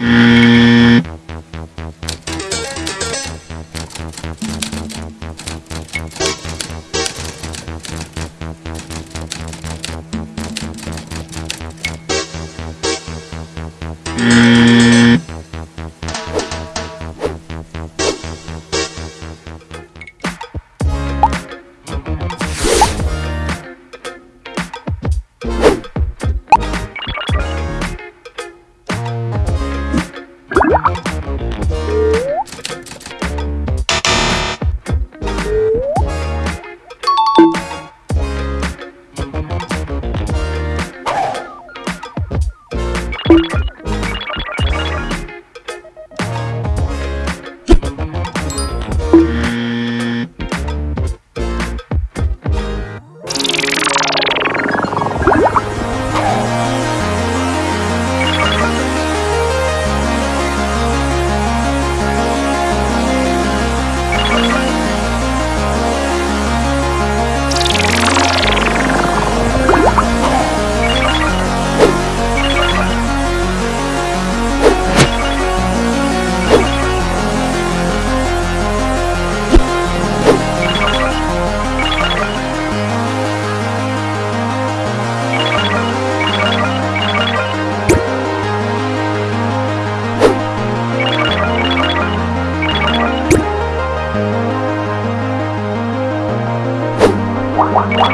Mm. you What?